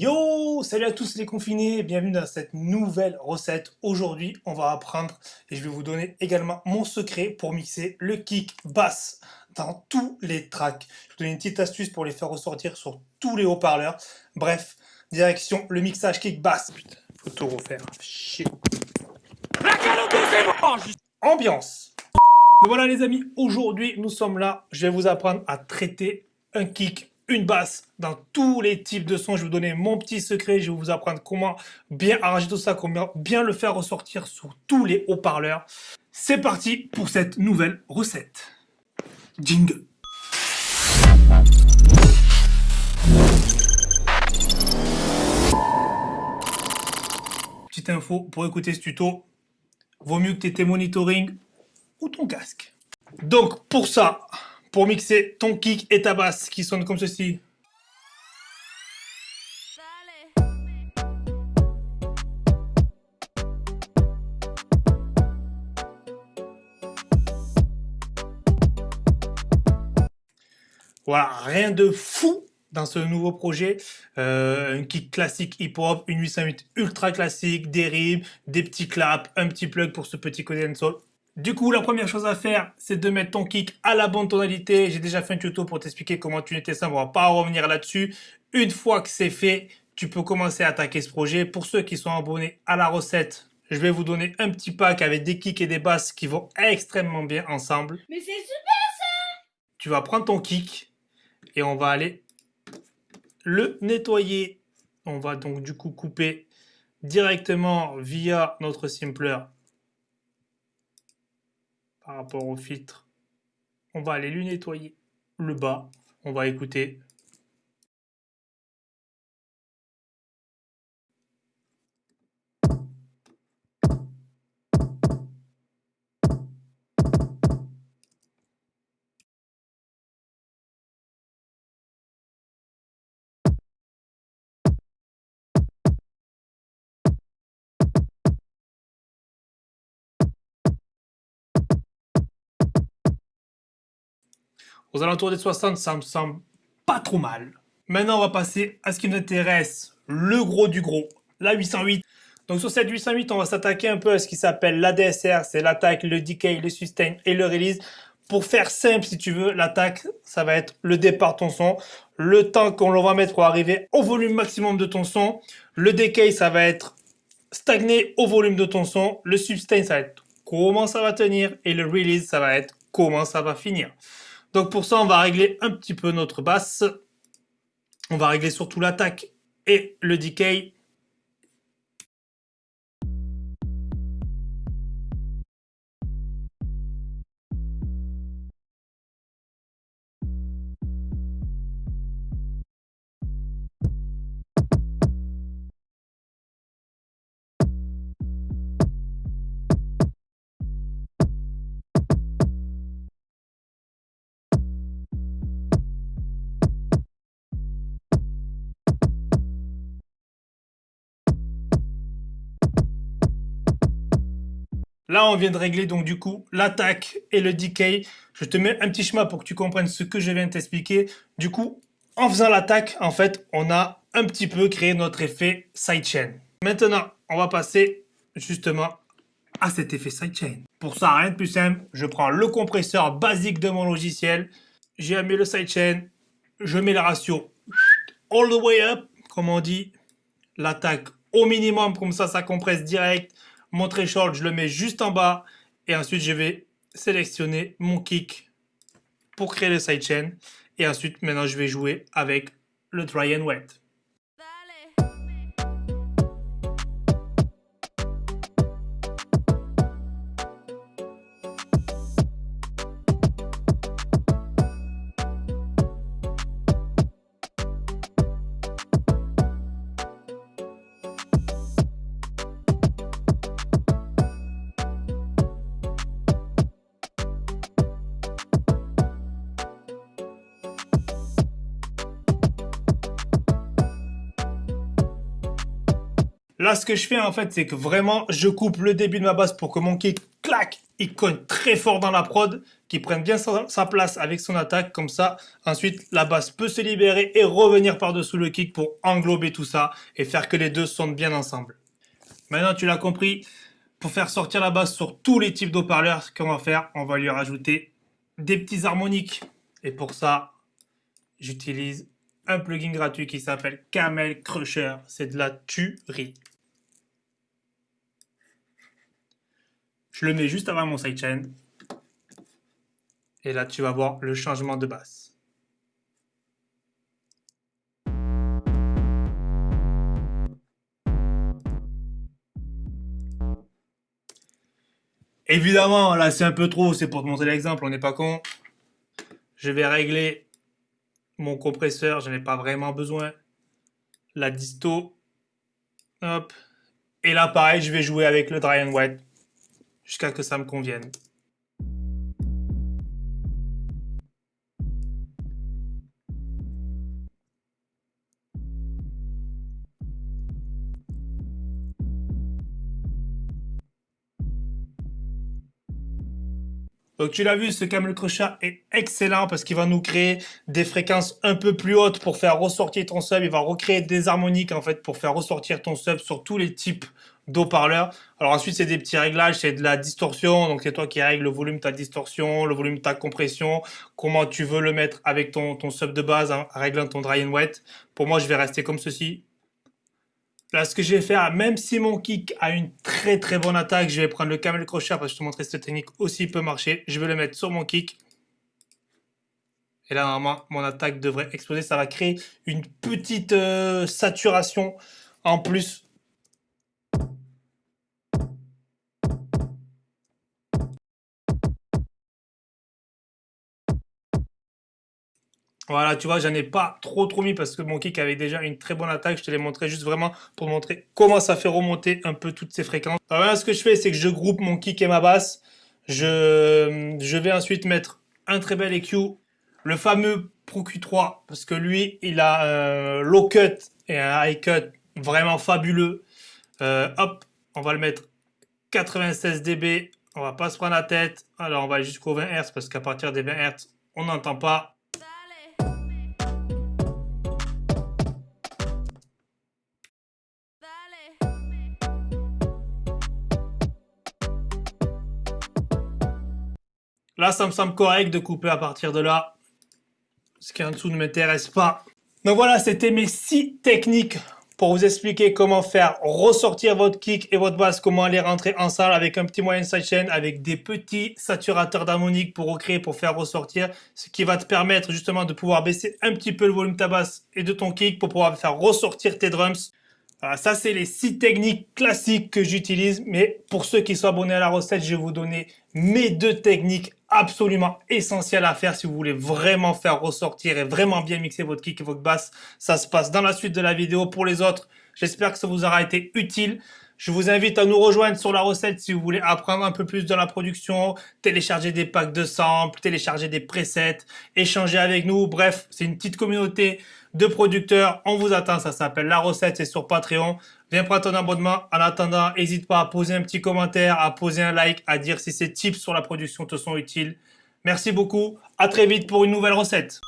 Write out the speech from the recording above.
Yo Salut à tous les confinés, bienvenue dans cette nouvelle recette. Aujourd'hui, on va apprendre et je vais vous donner également mon secret pour mixer le kick basse dans tous les tracks. Je vais vous donner une petite astuce pour les faire ressortir sur tous les haut-parleurs. Bref, direction le mixage kick basse. Putain, faut tout refaire. Chier. Ambiance. voilà les amis, aujourd'hui nous sommes là. Je vais vous apprendre à traiter un kick une basse dans tous les types de sons. Je vais vous donner mon petit secret. Je vais vous apprendre comment bien arranger tout ça, comment bien le faire ressortir sur tous les haut-parleurs. C'est parti pour cette nouvelle recette. Jingle. Petite info, pour écouter ce tuto, vaut mieux que tu aies tes monitoring ou ton casque. Donc pour ça, pour mixer ton kick et ta basse qui sonne comme ceci. Voilà, rien de fou dans ce nouveau projet. Euh, un kick classique hip-hop, une 808 ultra classique, des rimes, des petits claps, un petit plug pour ce petit côté sol. Du coup, la première chose à faire, c'est de mettre ton kick à la bonne tonalité. J'ai déjà fait un tuto pour t'expliquer comment tu nettais ça, on va pas revenir là-dessus. Une fois que c'est fait, tu peux commencer à attaquer ce projet. Pour ceux qui sont abonnés à la recette, je vais vous donner un petit pack avec des kicks et des basses qui vont extrêmement bien ensemble. Mais c'est super ça Tu vas prendre ton kick et on va aller le nettoyer. On va donc du coup couper directement via notre simpler par rapport au filtre. On va aller lui nettoyer le bas. On va écouter aux alentours des 60, ça me semble pas trop mal. Maintenant, on va passer à ce qui nous intéresse, le gros du gros, la 808. Donc sur cette 808, on va s'attaquer un peu à ce qui s'appelle l'ADSR, c'est l'attaque, le decay, le sustain et le release. Pour faire simple, si tu veux, l'attaque, ça va être le départ de ton son, le temps qu'on va mettre pour arriver au volume maximum de ton son. Le decay, ça va être stagné au volume de ton son. Le sustain, ça va être comment ça va tenir. Et le release, ça va être comment ça va finir. Donc pour ça, on va régler un petit peu notre basse. On va régler surtout l'attaque et le decay. Là, on vient de régler donc du coup l'attaque et le decay. Je te mets un petit schéma pour que tu comprennes ce que je viens de t'expliquer. Du coup, en faisant l'attaque, en fait, on a un petit peu créé notre effet sidechain. Maintenant, on va passer justement à cet effet sidechain. Pour ça, rien de plus simple, je prends le compresseur basique de mon logiciel, j'ai mis le sidechain, je mets la ratio all the way up, comme on dit, l'attaque au minimum, comme ça, ça compresse direct, mon threshold, je le mets juste en bas. Et ensuite, je vais sélectionner mon kick pour créer le sidechain. Et ensuite, maintenant, je vais jouer avec le dry and wet. Là, ce que je fais, en fait, c'est que vraiment, je coupe le début de ma basse pour que mon kick, clac, il cogne très fort dans la prod, qu'il prenne bien sa, place avec son attaque. Comme ça, ensuite, la basse peut se libérer et revenir par-dessous le kick pour englober tout ça et faire que les deux sontent bien ensemble. Maintenant, tu l'as compris, pour faire sortir la basse sur tous les types d'eau-parleurs, ce qu'on va faire, on va lui rajouter des petits harmoniques. Et pour ça, j'utilise un plugin gratuit qui s'appelle Camel Crusher. C'est de la tuerie. Je le mets juste avant mon sidechain. Et là, tu vas voir le changement de basse. Évidemment, là, c'est un peu trop. C'est pour te montrer l'exemple. On n'est pas con. Je vais régler mon compresseur. Je n'ai pas vraiment besoin. La disto. Hop. Et là, pareil, je vais jouer avec le dry and wet jusqu'à que ça me convienne. Donc tu l'as vu, ce camel crochet est excellent parce qu'il va nous créer des fréquences un peu plus hautes pour faire ressortir ton sub. Il va recréer des harmoniques en fait pour faire ressortir ton sub sur tous les types d'eau-parleurs. Alors ensuite, c'est des petits réglages, c'est de la distorsion. Donc c'est toi qui règles le volume, ta distorsion, le volume, ta compression, comment tu veux le mettre avec ton, ton sub de base, hein, réglant ton dry and wet. Pour moi, je vais rester comme ceci. Là, ce que je vais faire, même si mon kick a une très très bonne attaque, je vais prendre le camel crochet parce que je te montrer cette technique aussi peut marcher. Je vais le mettre sur mon kick. Et là, normalement, mon attaque devrait exploser. Ça va créer une petite euh, saturation en plus Voilà, tu vois, j'en ai pas trop trop mis parce que mon kick avait déjà une très bonne attaque. Je te l'ai montré juste vraiment pour montrer comment ça fait remonter un peu toutes ces fréquences. Alors là, ce que je fais, c'est que je groupe mon kick et ma basse. Je, je vais ensuite mettre un très bel EQ, le fameux Pro Q3, parce que lui, il a un low cut et un high cut vraiment fabuleux. Euh, hop, on va le mettre 96 dB. On va pas se prendre la tête. Alors, on va jusqu'au 20 Hz parce qu'à partir des 20 Hz, on n'entend pas. Là, ça me semble correct de couper à partir de là. Ce qui en dessous ne m'intéresse pas. Donc voilà, c'était mes 6 techniques pour vous expliquer comment faire ressortir votre kick et votre basse, comment les rentrer en salle avec un petit moyen sidechain, avec des petits saturateurs d'harmonique pour recréer, pour faire ressortir, ce qui va te permettre justement de pouvoir baisser un petit peu le volume de ta basse et de ton kick pour pouvoir faire ressortir tes drums. Voilà, ça c'est les six techniques classiques que j'utilise, mais pour ceux qui sont abonnés à la recette, je vais vous donner mes deux techniques absolument essentielles à faire si vous voulez vraiment faire ressortir et vraiment bien mixer votre kick et votre basse. Ça se passe dans la suite de la vidéo. Pour les autres, j'espère que ça vous aura été utile. Je vous invite à nous rejoindre sur la recette si vous voulez apprendre un peu plus de la production, télécharger des packs de samples, télécharger des presets, échanger avec nous. Bref, c'est une petite communauté de producteurs. On vous attend, ça s'appelle La Recette, c'est sur Patreon. Viens prendre ton abonnement. En attendant, n'hésite pas à poser un petit commentaire, à poser un like, à dire si ces tips sur la production te sont utiles. Merci beaucoup. À très vite pour une nouvelle recette.